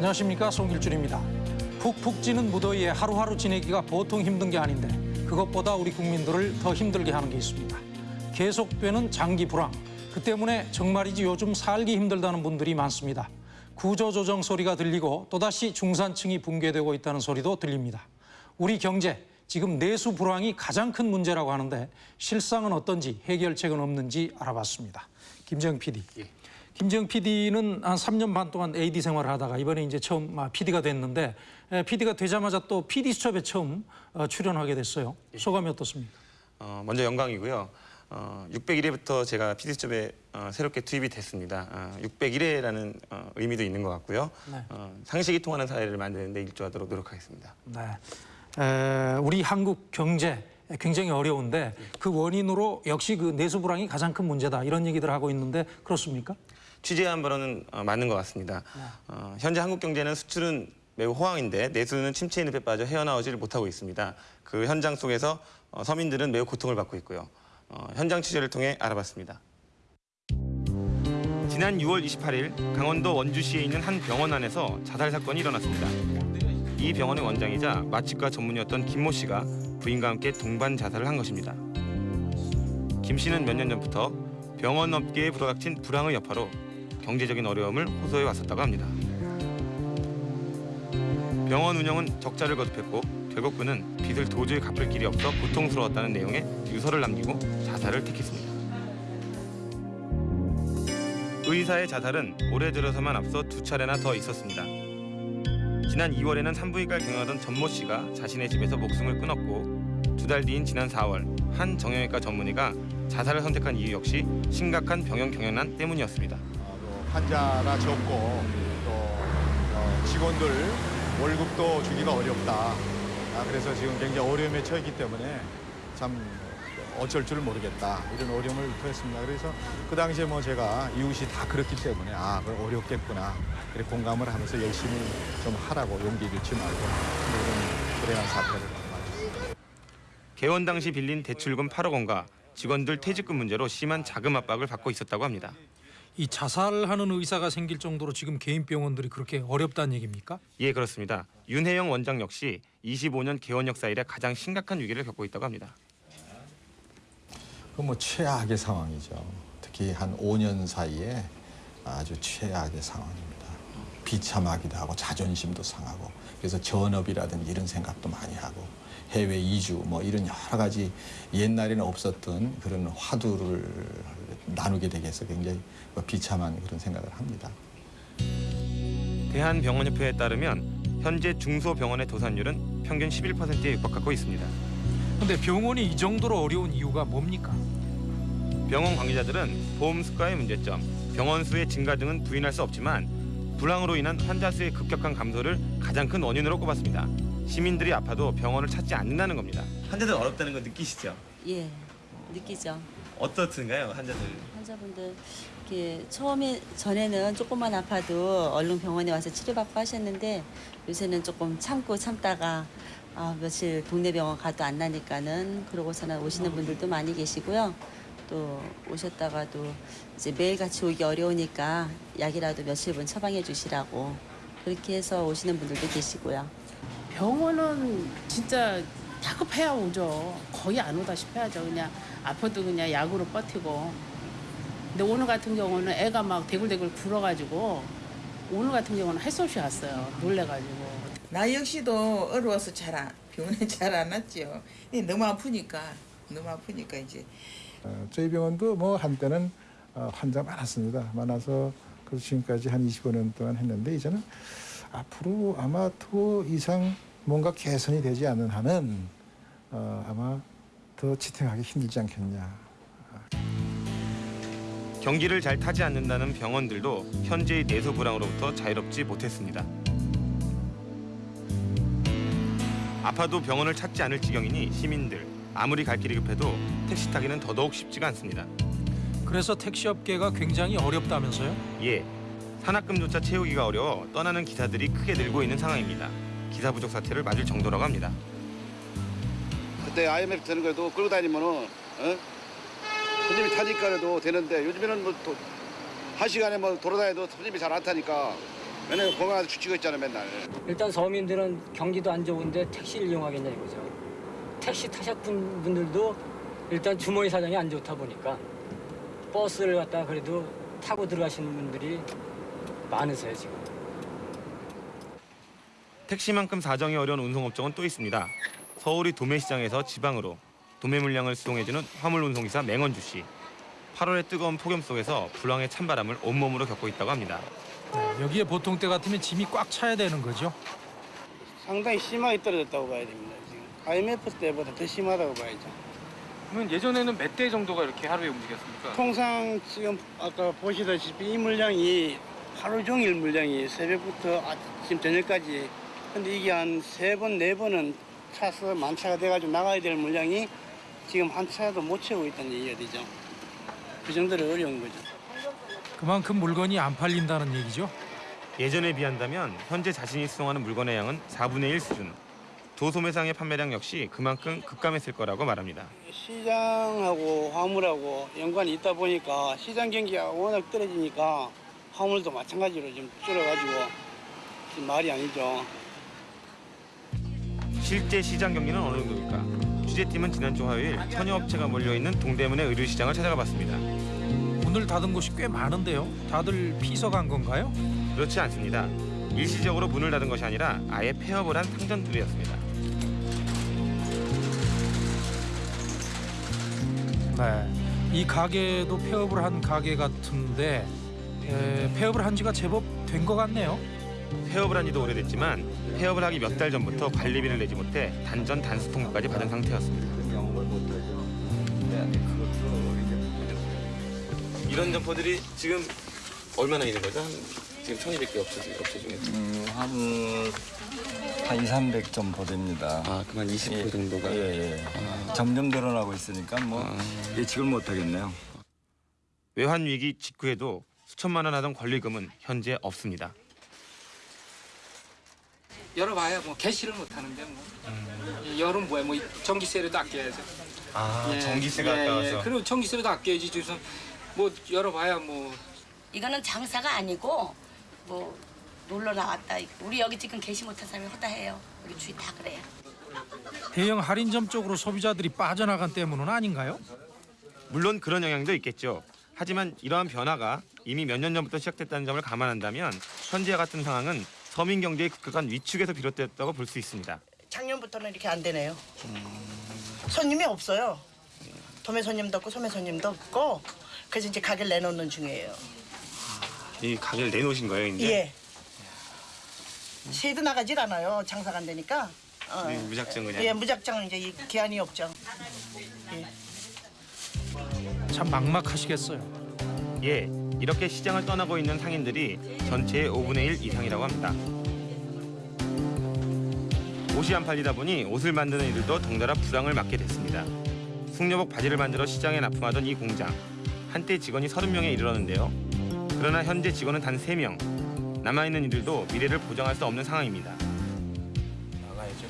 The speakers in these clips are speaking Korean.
안녕하십니까 송길준입니다. 푹푹 찌는 무더위에 하루하루 지내기가 보통 힘든 게 아닌데 그것보다 우리 국민들을 더 힘들게 하는 게 있습니다. 계속되는 장기 불황. 그 때문에 정말이지 요즘 살기 힘들다는 분들이 많습니다. 구조조정 소리가 들리고 또다시 중산층이 붕괴되고 있다는 소리도 들립니다. 우리 경제 지금 내수 불황이 가장 큰 문제라고 하는데 실상은 어떤지 해결책은 없는지 알아봤습니다. 김정 PD. 김정 PD는 한 3년 반 동안 AD 생활을 하다가 이번에 이제 처음 PD가 됐는데 PD가 되자마자 또 PD 수첩에 처음 어, 출연하게 됐어요. 소감이 어떻습니까? 어, 먼저 영광이고요. 어, 601회부터 제가 PD수첩에 어, 새롭게 투입이 됐습니다. 어, 601회라는 어, 의미도 있는 것 같고요. 네. 어, 상식이 통하는 사회를 만드는 데 일조하도록 노력하겠습니다. 네. 에, 우리 한국 경제 굉장히 어려운데 그 원인으로 역시 그 내수 불황이 가장 큰 문제다 이런 얘기들 하고 있는데 그렇습니까? 취재한 바로는 어, 맞는 것 같습니다. 어, 현재 한국 경제는 수출은 매우 호황인데 내수는 침체의 늪에 빠져 헤어나오지를 못하고 있습니다. 그 현장 속에서 어, 서민들은 매우 고통을 받고 있고요. 어, 현장 취재를 통해 알아봤습니다. 지난 6월 28일 강원도 원주시에 있는 한 병원 안에서 자살 사건이 일어났습니다. 이 병원의 원장이자 마취과 전문이었던 김모 씨가 부인과 함께 동반 자살을 한 것입니다. 김 씨는 몇 년 전부터 병원 업계에 불어닥친 불황의 여파로 경제적인 어려움을 호소해 왔었다고 합니다. 병원 운영은 적자를 거듭했고 결국 그는 빚을 도저히 갚을 길이 없어 고통스러웠다는 내용의 유서를 남기고 자살을 택했습니다. 의사의 자살은 올해 들어서만 앞서 두 차례나 더 있었습니다. 지난 2월에는 산부인과를 경영하던 전모 씨가 자신의 집에서 목숨을 끊었고 두 달 뒤인 지난 4월 한 정형외과 전문의가 자살을 선택한 이유 역시 심각한 병영 경영난 때문이었습니다. 환자가 적고 또 어, 직원들 월급도 주기가 어렵다. 아, 그래서 지금 굉장히 어려움에 처했기 때문에 참 어쩔 줄 모르겠다. 이런 어려움을 토했습니다. 그래서 그 당시에 뭐 제가 이웃이 다 그렇기 때문에 아, 그 어렵겠구나. 그래 공감을 하면서 열심히 좀 하라고 용기 잃지 말고 이런 불행한 사태를 맞았습니다. 개원 당시 빌린 대출금 8억 원과 직원들 퇴직금 문제로 심한 자금 압박을 받고 있었다고 합니다. 이 자살하는 의사가 생길 정도로 지금 개인 병원들이 그렇게 어렵다는 얘기입니까? 예, 그렇습니다. 윤혜영 원장 역시 25년 개원 역사 이래 가장 심각한 위기를 겪고 있다고 합니다. 그뭐 최악의 상황이죠. 특히 한 5년 사이에 아주 최악의 상황입니다. 비참하기도 하고 자존심도 상하고 그래서 전업이라든지 이런 생각도 많이 하고 해외 이주 뭐 이런 여러 가지 옛날에는 없었던 그런 화두를 나누게 되게 해서 굉장히 비참한 그런 생각을 합니다. 대한병원협회에 따르면 현재 중소병원의 도산율은 평균 11%에 육박하고 있습니다. 근데 병원이 이 정도로 어려운 이유가 뭡니까? 병원 관계자들은 보험 수가의 문제점, 병원 수의 증가 등은 부인할 수 없지만 불황으로 인한 환자 수의 급격한 감소를 가장 큰 원인으로 꼽았습니다. 시민들이 아파도 병원을 찾지 않는다는 겁니다. 환자들 어렵다는 거 느끼시죠? 예, 느끼죠. 어떻든가요, 환자들? 환자분들 이렇게 처음에 전에는 조금만 아파도 얼른 병원에 와서 치료받고 하셨는데 요새는 조금 참고 참다가 아, 며칠 동네 병원 가도 안 나니까는 그러고서는 오시는 분들도 많이 계시고요. 또 오셨다가도 이제 매일 같이 오기 어려우니까 약이라도 며칠분 처방해 주시라고 그렇게 해서 오시는 분들도 계시고요. 병원은 진짜 다급해야 오죠. 거의 안 오다시피 하죠. 그냥 아파도 그냥 약으로 버티고. 근데 오늘 같은 경우는 애가 막 대굴대굴 굴어가지고 오늘 같은 경우는 할 수 없이 왔어요. 놀래가지고. 나 역시도 어려워서 잘 안, 병원에 잘 안 왔죠. 근데 너무 아프니까 너무 아프니까 이제 어, 저희 병원도 뭐 한때는 어, 환자 많았습니다. 많아서 그래서 지금까지 한 25년 동안 했는데 이제는 앞으로 아마 더 이상 뭔가 개선이 되지 않는 한은 어, 아마 더 지탱하기 힘들지 않겠냐. 경기를 잘 타지 않는다는 병원들도 현재의 내수 불황으로부터 자유롭지 못했습니다. 아파도 병원을 찾지 않을 지경이니 시민들 아무리 갈 길이 급해도 택시 타기는 더더욱 쉽지가 않습니다. 그래서 택시업계가 굉장히 어렵다면서요? 예, 산학금조차 채우기가 어려워 떠나는 기사들이 크게 늘고 있는 상황입니다. 기사 부족 사태를 맞을 정도라고 합니다. 그때 IMF 되는 거에도 끌고 다니면은 어? 손님이 타니까 그래도 되는데 요즘에는 뭐한 시간에 뭐 돌아다녀도 손님이 잘 안 타니까 맨날 공항에서 죽치고 있잖아 맨날. 일단 서민들은 경기도 안 좋은데 택시를 이용하겠냐 이거죠. 택시 타셨던 분들도 일단 주머니 사정이 안 좋다 보니까 버스를 갖다 그래도 타고 들어가시는 분들이 많으세요 지금. 택시만큼 사정이 어려운 운송업종은 또 있습니다. 서울이 도매시장에서 지방으로 도매 물량을 수송해주는 화물 운송기사 맹원주 씨. 8월의 뜨거운 폭염 속에서 불황의 찬바람을 온몸으로 겪고 있다고 합니다. 네, 여기에 보통 때 같으면 짐이 꽉 차야 되는 거죠. 상당히 심하게 떨어졌다고 봐야 됩니다. 지금 IMF 때보다 더 심하다고 봐야죠. 그러면 예전에는 몇 대 정도가 이렇게 하루에 움직였습니까? 통상 지금 아까 보시다시피 이 물량이 하루 종일 물량이 새벽부터 아침 저녁까지 근데 이게 한 세 번, 네 번은 차서 만차가 돼가지고 나가야 될 물량이 지금 한 차도 못 채우고 있다는 얘기가 되죠. 그 정도로 어려운 거죠. 그만큼 물건이 안 팔린다는 얘기죠. 예전에 비한다면 현재 자신이 수송하는 물건의 양은 4분의 1 수준. 도소매상의 판매량 역시 그만큼 급감했을 거라고 말합니다. 시장하고 화물하고 연관이 있다 보니까 시장 경기가 워낙 떨어지니까 화물도 마찬가지로 좀 줄어가지고 지금 말이 아니죠. 실제 시장 경기는 어느 정도일까? 취재팀은 지난주 화요일 천여 업체가 몰려 있는 동대문의 의류시장을 찾아가 봤습니다. 문을 닫은 곳이 꽤 많은데요. 다들 피서 간 건가요? 그렇지 않습니다. 일시적으로 문을 닫은 것이 아니라 아예 폐업을 한 상점들이었습니다. 네. 이 가게도 폐업을 한 가게 같은데 에, 폐업을 한 지가 제법 된 것 같네요. 폐업을 한 지도 오래됐지만 폐업을 하기 몇 달 전부터 관리비를 내지 못해 단전 단수 통보까지 받은 상태였습니다. 이런 점포들이 지금 얼마나 있는 거죠? 한 지금 1,200개 업체, 업체 중에. 음, 한, 한 2, 300점 보됩니다. 아, 그만 20% 정도가. 예, 예. 점점 늘어나고 있으니까 뭐 예측을 못 하겠네요. 외환 위기 직후에도 수천만 원 하던 권리금은 현재 없습니다. 열어봐야 뭐 개시를 못 하는데 뭐 열은 뭐야 뭐 전기세라도 아껴야죠. 아, 예, 예, 예. 그리고 전기세라도 아껴야지 지금 뭐 열어봐야 뭐 이거는 장사가 아니고 뭐 놀러 나왔다. 우리 여기 지금 계시 못한 사람이 허다해요. 우리 주위 다 그래요. 대형 할인점 쪽으로 소비자들이 빠져나간 때문은 아닌가요? 물론 그런 영향도 있겠죠. 하지만 이러한 변화가 이미 몇 년 전부터 시작됐다는 점을 감안한다면 현재와 같은 상황은 서민 경제의 급격한 위축에서 비롯됐다고 볼 수 있습니다. 작년부터는 이렇게 안 되네요. 손님이 없어요. 도매 손님도 없고 소매 손님도 없고 그래서 이제 가게를 내놓는 중이에요. 이 가게를 내놓으신 거예요, 이제? 예. 세도 나가질 않아요. 장사가 안 되니까. 어. 네, 무작정 그냥. 예, 무작정 이제 이 기한이 없죠. 예. 참 막막하시겠어요. 예, 이렇게 시장을 떠나고 있는 상인들이 전체의 5분의 1 이상이라고 합니다. 옷이 안 팔리다 보니 옷을 만드는 이들도 덩달아 불황을 맞게 됐습니다. 숙녀복 바지를 만들어 시장에 납품하던 이 공장. 한때 직원이 30명에 이르렀는데요. 그러나 현재 직원은 단 3명. 남아있는 이들도 미래를 보장할 수 없는 상황입니다. 나가야죠.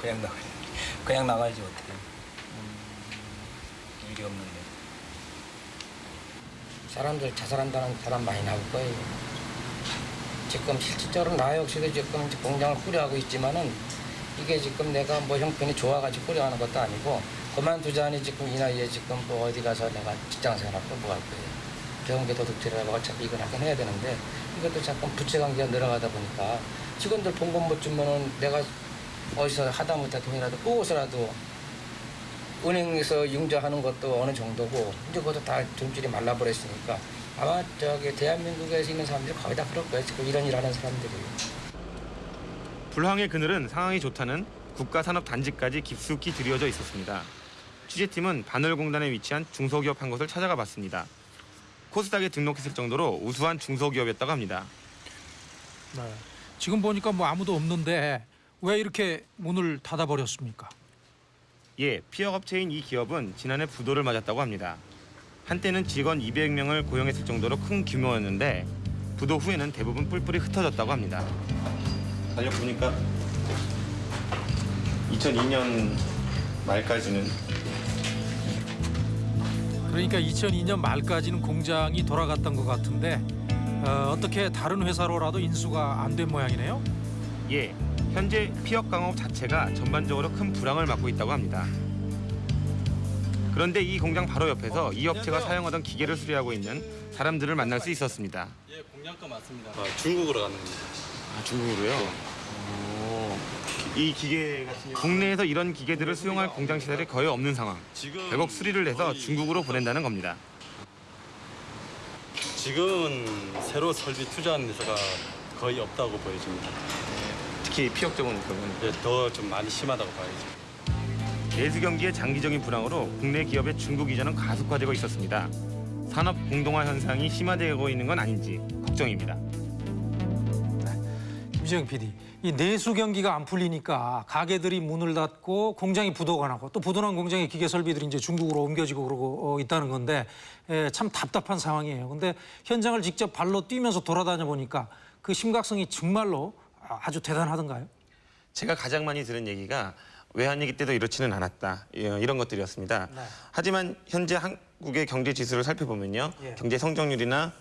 그냥 나가 그냥 나가야지 어떻게. 일이 없는데. 사람들 자살한다는 사람 많이 나올 거예요. 지금 실질적으로 나 역시도 지금 공장을 꾸려하고 있지만은 이게 지금 내가 뭐 형편이 좋아가지고 꾸려하는 것도 아니고 그만두자니 지금 이 나이에 지금 뭐 어디 가서 내가 직장 생활하고 뭐 할 거예요. 경계 도둑질하고 어차피 이건 하긴 해야 되는데 이것도 자꾸 부채 관계가 늘어가다 보니까 직원들 봉급 못 주면은 내가 어디서 하다못해 돈이라도 꾸고서라도 은행에서 융자하는 것도 어느 정도고 이제 그것도 다 돈줄이 말라버렸으니까 아마 저기 대한민국에서 있는 사람들이 거의 다 그럴 거예요. 지금 이런 일 하는 사람들이. 불황의 그늘은 상황이 좋다는 국가산업단지까지 깊숙이 들여져 있었습니다. 취재팀은 바늘공단에 위치한 중소기업 한 곳을 찾아가 봤습니다. 코스닥에 등록했을 정도로 우수한 중소기업이었다고 합니다. 네. 지금 보니까 뭐 아무도 없는데 왜 이렇게 문을 닫아버렸습니까? 예, 피어업체인 이 기업은 지난해 부도를 맞았다고 합니다. 한때는 직원 200명을 고용했을 정도로 큰 규모였는데 부도 후에는 대부분 뿔뿔이 흩어졌다고 합니다. 달려보니까 2002년 말까지는 그러니까 2002년 말까지는 공장이 돌아갔던 것 같은데 어, 어떻게 다른 회사로라도 인수가 안 된 모양이네요. 예, 현재 피혁 강업 자체가 전반적으로 큰 불황을 맞고 있다고 합니다. 그런데 이 공장 바로 옆에서 이 업체가 사용하던 기계를 수리하고 있는 사람들을 만날 수 있었습니다. 예, 공략가 맞습니다. 아, 중국으로 가는 겁니다. 아, 중국으로요? 오, 이 기계 같은 국내에서 이런 기계들을 수용할 공장 시설이 거의 없는 상황. 결국 수리를 해서 중국으로 보낸다는 겁니다. 지금은 새로 설비 투자하는 데서가 거의 없다고 보여집니다. 특히 피혁 쪽은 그러면 예, 더좀 많이 심하다고 봐야죠. 내수 경기의 장기적인 불황으로 국내 기업의 중국 이전은 가속화되고 있었습니다. 산업 공동화 현상이 심화되고 있는 건 아닌지 걱정입니다. 김지영 PD, 이 내수 경기가 안 풀리니까 가게들이 문을 닫고 공장이 부도가 고또 부도난 공장의 기계 설비들이 이제 중국으로 옮겨지고 그러고 어, 있다는 건데 에, 참 답답한 상황이에요. 근데 현장을 직접 발로 뛰면서 돌아다녀 보니까 그 심각성이 정말로 아주 대단하던가요? 제가 가장 많이 들은 얘기가 외환위기 때도 이렇지는 않았다 예, 이런 것들이었습니다. 네. 하지만 현재 한국의 경제 지수를 살펴보면요, 예. 경제 성장률이나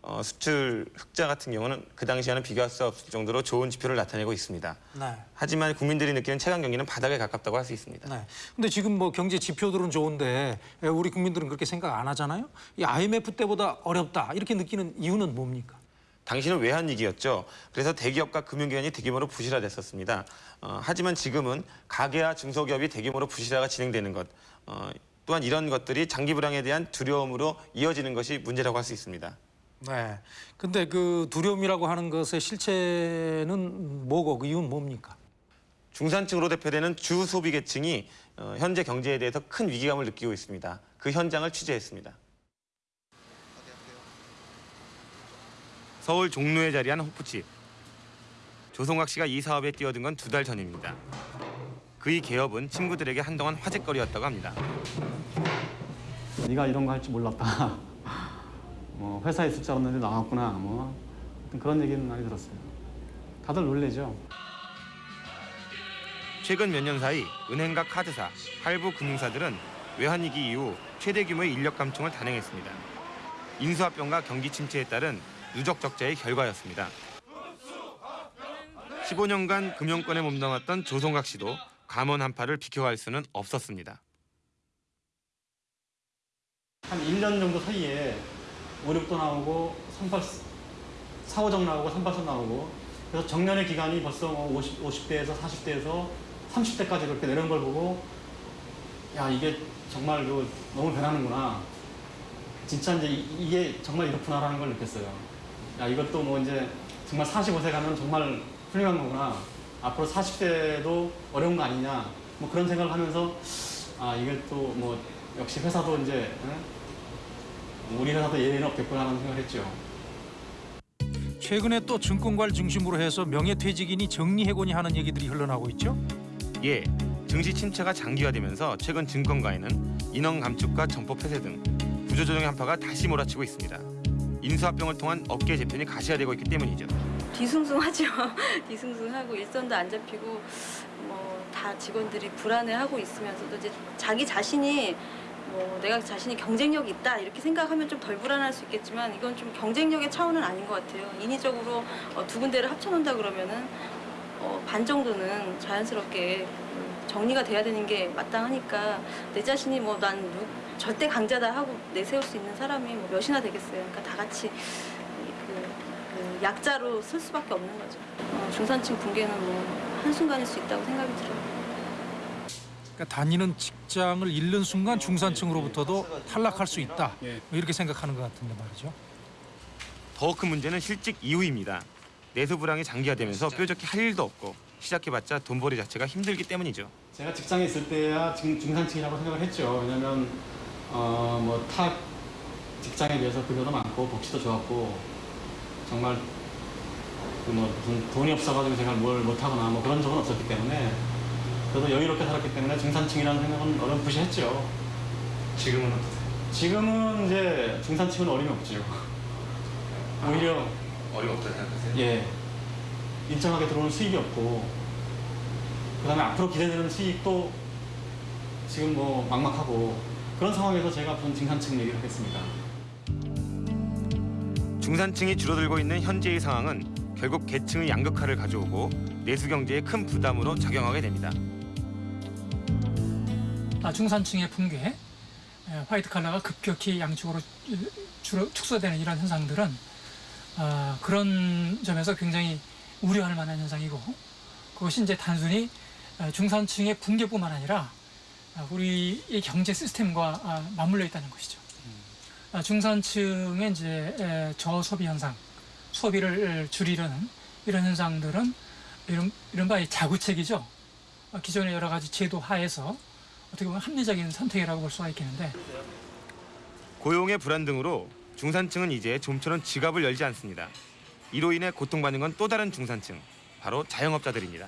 어, 수출 흑자 같은 경우는 그 당시와는 비교할 수 없을 정도로 좋은 지표를 나타내고 있습니다. 네. 하지만 국민들이 느끼는 체감 경기는 바닥에 가깝다고 할 수 있습니다. 네. 근데 지금 뭐 경제 지표들은 좋은데 에, 우리 국민들은 그렇게 생각 안 하잖아요. 이 IMF 때보다 어렵다 이렇게 느끼는 이유는 뭡니까? 당시는 외환 위기였죠. 그래서 대기업과 금융기관이 대규모로 부실화됐었습니다. 어, 하지만 지금은 가계와 중소기업이 대규모로 부실화가 진행되는 것, 어, 또한 이런 것들이 장기 불황에 대한 두려움으로 이어지는 것이 문제라고 할 수 있습니다. 네. 근데 그 두려움이라고 하는 것의 실체는 뭐고 그 이유는 뭡니까? 중산층으로 대표되는 주 소비 계층이 어, 현재 경제에 대해서 큰 위기감을 느끼고 있습니다. 그 현장을 취재했습니다. 서울 종로에 자리한 호프집. 조성학 씨가 이 사업에 뛰어든 건 두 달 전입니다. 그의 개업은 친구들에게 한동안 화제거리였다고 합니다. 네가 이런 거 할 줄 몰랐다. 뭐 회사에 숫자 없는데 나왔구나. 뭐 그런 얘기는 많이 들었어요. 다들 놀래죠. 최근 몇 년 사이 은행과 카드사, 할부 금융사들은 외환위기 이후 최대 규모의 인력 감축을 단행했습니다. 인수합병과 경기 침체에 따른 누적 적자의 결과였습니다. 15년간 금융권에 몸담았던 조성각 씨도 감원 한파를 비켜갈 수는 없었습니다. 한 1년 정도 사이에 5, 6도 나오고 38, 4, 5정 나오고 38선 나오고 그래서 정년의 기간이 벌써 뭐 50, 50대에서 40대에서 30대까지 그렇게 내려온 걸 보고 야 이게 정말 그 너무 변하는구나 진짜 이제 이- 이게 정말 이렇구나라는 걸 느꼈어요 야 이것도 뭐 이제 정말 45세 가면 정말 훌륭한 거구나 앞으로 40대도 어려운 거 아니냐 뭐 그런 생각을 하면서 아 이게 또 뭐 역시 회사도 이제 응? 우리 회사도 예외는 없겠구나라는 생각을 했죠. 최근에 또 증권가를 중심으로 해서 명예퇴직인이 정리해고니 하는 얘기들이 흘러나오고 있죠. 예, 증시 침체가 장기화되면서 최근 증권가에는 인원 감축과 점포 폐쇄 등 구조조정의 한파가 다시 몰아치고 있습니다. 인수합병을 통한 업계 재편이 가시화되고 있기 때문이죠. 뒤숭숭하죠. 뒤숭숭하고 일선도 안 잡히고 뭐 다 직원들이 불안해하고 있으면서도 이제 자기 자신이 뭐 내가 자신이 경쟁력이 있다 이렇게 생각하면 좀 덜 불안할 수 있겠지만 이건 좀 경쟁력의 차원은 아닌 것 같아요. 인위적으로 어, 두 군데를 합쳐놓는다 그러면은 어, 반 정도는 자연스럽게 음, 정리가 돼야 되는 게 마땅하니까 내 자신이 뭐 난 절대 강자다 하고 내세울 수 있는 사람이 뭐 몇이나 되겠어요. 그러니까 다 같이 그, 그 약자로 쓸 수밖에 없는 거죠. 어, 중산층 붕괴는 뭐 한순간일 수 있다고 생각이 들어요. 그러니까 다니는 직장을 잃는 순간 중산층으로부터도 탈락할 수 있다. 뭐 이렇게 생각하는 것 같은데 말이죠. 더 큰 문제는 실직 이후입니다. 내수 불황이 장기화되면서 뾰족히 할 일도 없고 시작해봤자 돈벌이 자체가 힘들기 때문이죠. 제가 직장에 있을 때야 중, 중산층이라고 생각을 했죠. 왜냐면 어, 뭐타 직장에 비해서 급여도 많고 복지도 좋았고 정말 그뭐 무슨 돈이 없어가지고 제가 뭘 못하거나 뭐 그런 적은 없었기 때문에 그래도 여유롭게 살았기 때문에 중산층이라는 생각은 어렴풋이 지금은 어떠세요? 지금은 이제 중산층은 어림이 없죠. 오히려 어려없다 생각하세요? 예 일정하게 들어오는 수익이 없고 그 다음에 앞으로 기대되는 수익도 지금 뭐 막막하고 그런 상황에서 제가 우선 중산층 얘기를 하겠습니다. 중산층이 줄어들고 있는 현재의 상황은 결국 계층의 양극화를 가져오고 내수 경제에 큰 부담으로 작용하게 됩니다. 아, 중산층의 붕괴, 에, 화이트 칼라가 급격히 양쪽으로 줄어 축소되는 이런 현상들은 아, 그런 점에서 굉장히 우려할 만한 현상이고 그것이 이제 단순히 아, 중산층의 붕괴뿐만 아니라 아, 우리의 경제 시스템과 아, 맞물려 있다는 것이죠. 아, 중산층의 이제 에, 저소비 현상, 소비를 줄이려는 이런 현상들은 이런 이른바 이 자구책이죠. 아, 기존의 여러 가지 제도 하에서 어떻게 보면 합리적인 선택이라고 볼 수가 있겠는데 고용의 불안 등으로 중산층은 이제 좀처럼 지갑을 열지 않습니다. 이로 인해 고통받는 건 또 다른 중산층, 바로 자영업자들입니다.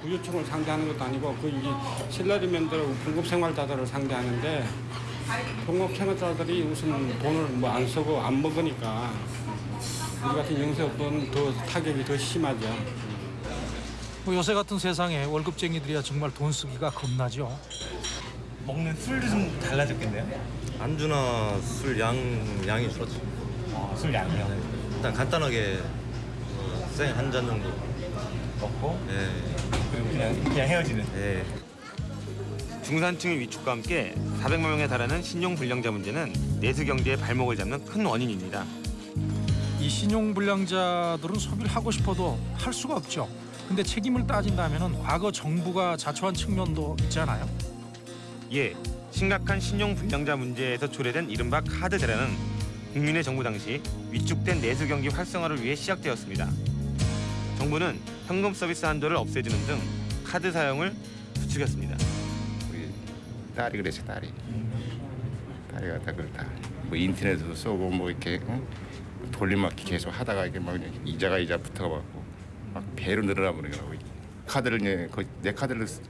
구유층을 상대하는 것도 아니고 그 이제 실러리맨들 공급 생활자들을 상대하는데 공급 생활자들이 우선 돈을 뭐 안 쓰고 안 먹으니까 우리 같은 영세업은 더 타격이 더 심하죠. 뭐 요새 같은 세상에 월급쟁이들이야 정말 돈 쓰기가 겁나죠. 먹는 술도 좀 달라졌겠네요. 안주나 술 양 양이 줄었죠. 술 양이요? 일단 간단하게 어, 생한 잔 정도 먹고, 예. 그리고 그냥 그냥 헤어지는. 예. 중산층의 위축과 함께 400만 명에 달하는 신용 불량자 문제는 내수 경제의 발목을 잡는 큰 원인입니다. 이 신용 불량자들은 소비를 하고 싶어도 할 수가 없죠. 근데 책임을 따진다면은 과거 정부가 자초한 측면도 있잖아요. 예, 심각한 신용 불량자 문제에서 초래된 이른바 카드 대란은 국민의 정부 당시 위축된 내수 경기 활성화를 위해 시작되었습니다. 정부는 현금 서비스 한도를 없애주는 등 카드 사용을 부추겼습니다. 우리 딸이 그랬어 딸이 딸이 갖다 그렇다 뭐 인터넷에도 쏘고 뭐 이렇게 응? 돌림막기 계속 하다가 이게 막 이자가 이자 붙어갖고 막 배로 늘어나 버리는 거라고 카드를 거의 내 카드를 쓰-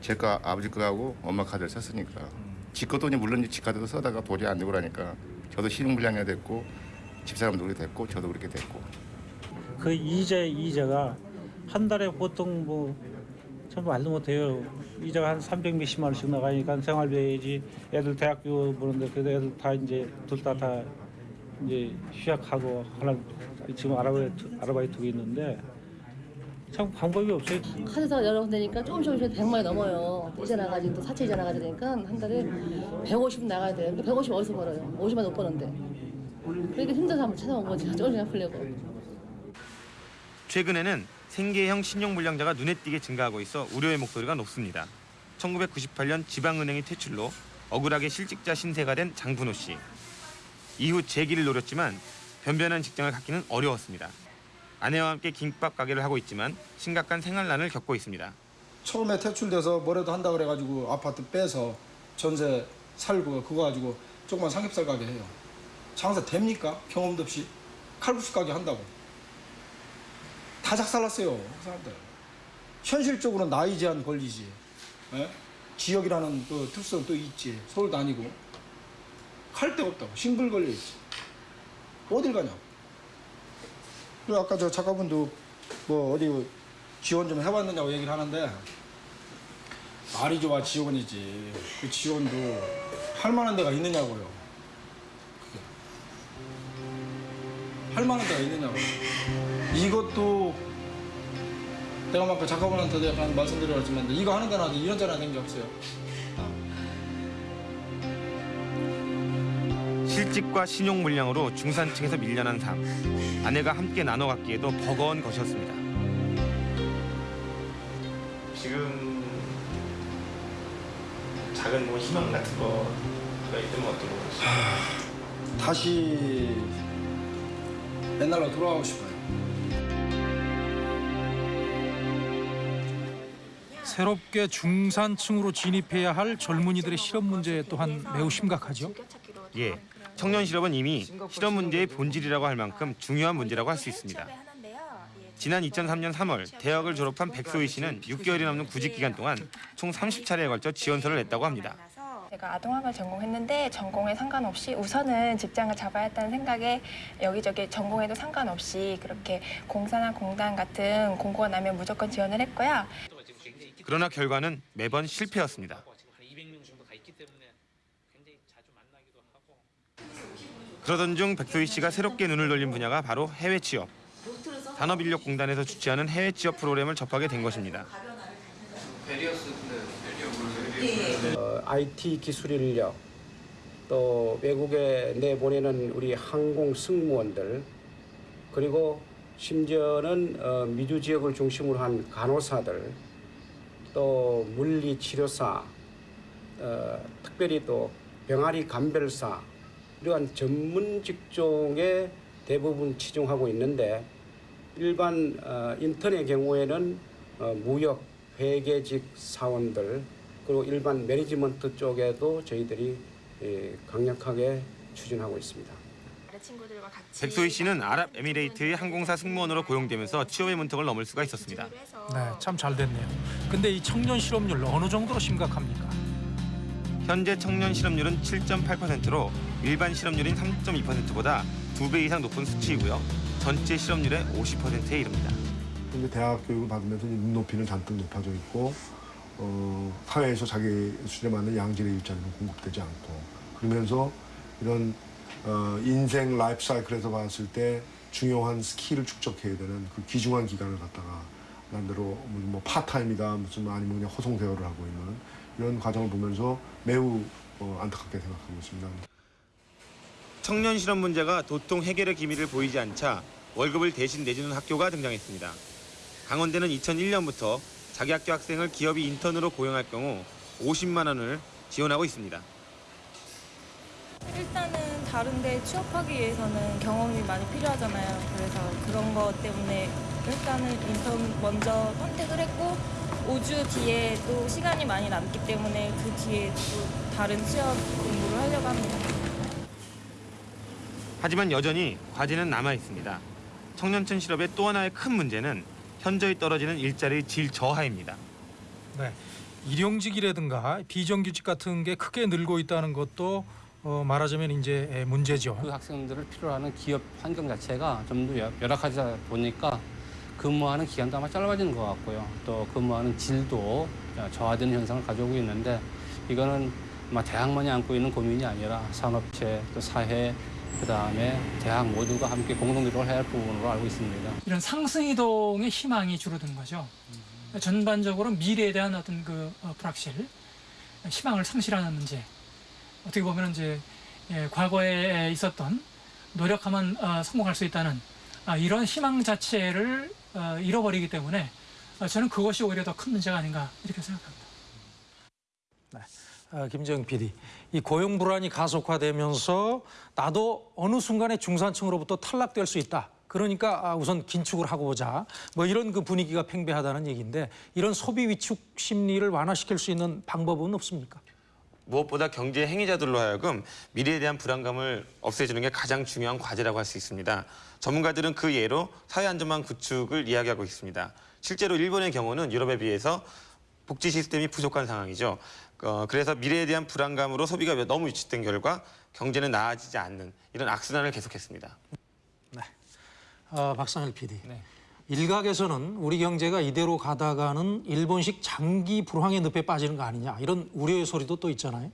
제거 아버지 거하고 엄마 카드를 썼으니까 지 것도 이제 물론 지 카드도 써다가 도저히 안 되고 그러니까 저도 신용불량이 됐고 집사람도 그렇게 됐고 저도 그렇게 됐고 그 이자 이자가 한 달에 보통 뭐 참 말도 못해요. 이자가 한 300 몇십만 원씩 나가니까 생활비지 애들 대학교 보는데 그래도 애들 다 이제 둘 다다 이제 휴학하고 하나 지금 아르바이트 아르바이트가 있는데 참 방법이 없어요. 카드사가 여러 군데니까 조금씩 조금씩 100만이 넘어요. 이자 나가지 또 사채 이자 나가야 되니까 한 달에 150 나가야 돼요. 150 어디서 벌어요? 50만 못 버는데. 그러니까 힘들어서 한번 찾아온 거지. 조금씩 아프려고. 최근에는 생계형 신용불량자가 눈에 띄게 증가하고 있어 우려의 목소리가 높습니다. 1998년 지방은행이 퇴출로 억울하게 실직자 신세가 된 장분호 씨. 이후 재기를 노렸지만 변변한 직장을 갖기는 어려웠습니다. 아내와 함께 김밥 가게를 하고 있지만 심각한 생활난을 겪고 있습니다. 처음에 퇴출돼서 뭐라도 한다 그래가지고 아파트 빼서 전세 살고 그거 가지고 조그만 삼겹살 가게 해요. 장사 됩니까? 경험도 없이 칼국수 가게 한다고. 다 작살났어요 그 사람들. 현실적으로 나이 제한 걸리지. 예? 지역이라는 그 특성 또 있지. 서울도 아니고 갈 데가 없다고 싱글 걸려 있지. 어딜 가냐고. 그리고 아까 저 작가분도 뭐 어디 지원 좀 해봤느냐고 얘기를 하는데 말이 좋아 지원이지 그 지원도 할 만한 데가 있느냐고요 할 만한 데가 있느냐고 이것도 내가 아까 작가분한테도 약간 말씀드렸지만 이거 하는 데나 이런 데나 된게 없어요 실직과 신용불량으로 중산층에서 밀려난 삶. 아내가 함께 나눠 갖기에도 버거운 것이었습니다. 지금 작은 뭐 희망 같은 거가 어떤 거 다시 옛날로 돌아가고 싶어요 새롭게 중산층으로 진입해야 할 젊은이들의 실업 문제 또한 매우 심각하죠. 예, 청년 실업은 이미 실업 문제의 본질이라고 할 만큼 중요한 문제라고 할 수 있습니다. 지난 2003년 3월 대학을 졸업한 백소희 씨는 6개월이 넘는 구직 기간 동안 총 30차례에 걸쳐 지원서를 냈다고 합니다. 제가 아동학을 전공했는데 전공에 상관없이 우선은 직장을 잡아야 했다는 생각에 여기저기 전공에도 상관없이 그렇게 공사나 공단 같은 공고가 나면 무조건 지원을 했고요. 그러나 결과는 매번 실패였습니다. 그러던 중 백소희 씨가 새롭게 눈을 돌린 분야가 바로 해외 취업. 산업인력공단에서 주최하는 해외 취업 프로그램을 접하게 된 것입니다. 어, IT 기술 인력 또 외국에 내보내는 우리 항공 승무원들 그리고 심지어는 어, 미주 지역을 중심으로 한 간호사들 또 물리치료사 어, 특별히 또 병아리 감별사 이러한 전문 직종에 대부분 치중하고 있는데 일반 어, 인턴의 경우에는 어, 무역 회계직 사원들 그리고 일반 매니지먼트 쪽에도 저희들이 예, 강력하게 추진하고 있습니다. 백소희 씨는 아랍에미레이트의 항공사 승무원으로 고용되면서 취업의 문턱을 넘을 수가 있었습니다. 네, 참 잘 됐네요. 근데 이 청년 실업률 어느 정도로 심각합니까? 현재 청년 실업률은 7.8%로 일반 실업률인 3.2%보다 두 배 이상 높은 수치이고요. 전체 실업률의 50%에 이릅니다. 이제 대학 교육을 받으면서 눈높이는 잔뜩 높아져 있고 어, 사회에서 자기 수준에 맞는 양질의 일자리는 공급되지 않고 그러면서 이런 어, 인생 라이프 사이클에서 봤을 때 중요한 skill을 축적해야 되는 그 귀중한 기간을 갖다가 나름대로 뭐 파트타임이다 무슨 아니면 그냥 허송세월을 하고 있는 이런 과정을 보면서 매우 어, 안타깝게 생각하고 있습니다. 청년 실업 문제가 도통 해결의 기미를 보이지 않자 월급을 대신 내주는 학교가 등장했습니다. 강원대는 2001년부터 자기 학교 학생을 기업이 인턴으로 고용할 경우 50만 원을 지원하고 있습니다. 일단은 다른데 취업하기 위해서는 경험이 많이 필요하잖아요. 그래서 그런 것 때문에 일단은 인턴 먼저 선택을 했고 5주 뒤에 또 시간이 많이 남기 때문에 그 뒤에 또 다른 취업 공부를 하려고 합니다. 하지만 여전히 과제는 남아 있습니다. 청년층 실업의 또 하나의 큰 문제는 현저히 떨어지는 일자리 질 저하입니다. 네, 일용직이라든가 비정규직 같은 게 크게 늘고 있다는 것도 어, 말하자면 이제 문제죠. 그 학생들을 필요로 하는 기업 환경 자체가 좀 더 열악하다 보니까 근무하는 기간도 아마 짧아지는 것 같고요. 또 근무하는 질도 저하되는 현상을 가져오고 있는데 이거는 아마 대학만이 안고 있는 고민이 아니라 산업체, 또 사회, 그 다음에 대학 모두가 함께 공동 노력을 해야 할 부분으로 알고 있습니다. 이런 상승 이동의 희망이 줄어든 거죠. 전반적으로 미래에 대한 어떤 그 어, 불확실, 희망을 상실하는 문제. 어떻게 보면 이제 예, 과거에 있었던 노력하면 어, 성공할 수 있다는 아, 이런 희망 자체를 어, 잃어버리기 때문에 어, 저는 그것이 오히려 더 큰 문제가 아닌가 이렇게 생각합니다. 아, 김정 PD, 이 고용 불안이 가속화되면서 나도 어느 순간에 중산층으로부터 탈락될 수 있다. 그러니까 아, 우선 긴축을 하고 보자. 뭐 이런 그 분위기가 팽배하다는 얘기인데 이런 소비 위축 심리를 완화시킬 수 있는 방법은 없습니까? 무엇보다 경제 행위자들로 하여금 미래에 대한 불안감을 없애주는 게 가장 중요한 과제라고 할 수 있습니다. 전문가들은 그 예로 사회 안전망 구축을 이야기하고 있습니다. 실제로 일본의 경우는 유럽에 비해서 복지 시스템이 부족한 상황이죠. 어, 그래서 미래에 대한 불안감으로 소비가 너무 위축된 결과 경제는 나아지지 않는 이런 악순환을 계속했습니다. 어, 박상일 PD. 일각에서는 우리 경제가 이대로 가다가는 일본식 장기 불황의 늪에 빠지는 거 아니냐 이런 우려의 소리도 또 있잖아요.